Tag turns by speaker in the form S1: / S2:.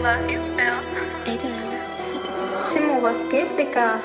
S1: love you, Phil.
S2: I 애줘요.
S1: Timo, was geht, Dicker?